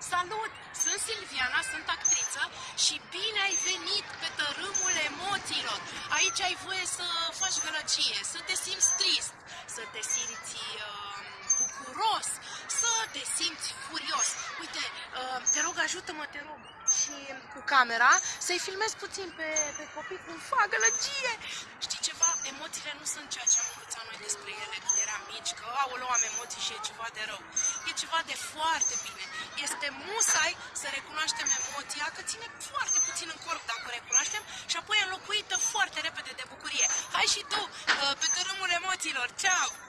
Salut! Sunt Silviana, sunt actriță și bine ai venit pe tărâmul emoțiilor. Aici ai voie să faci gălăgie, să te simți trist, să te simți uh, bucuros, să te simți furios. Uite, uh, te rog, ajută-mă, te rog, și cu camera să-i filmez puțin pe, pe copii cum fac gălăgie. Știi ceva? Emoțiile nu sunt ceea ce am învățat noi despre ele când eram mici, că aoleu, am emoții și e ceva de rău. E ceva de foarte bine. Este musai să recunoaștem emoția, că ține foarte puțin în corp dacă o recunoaștem și apoi e înlocuită foarte repede de bucurie. Hai și tu, uh, pe tărâmul emoțiilor. Ceau!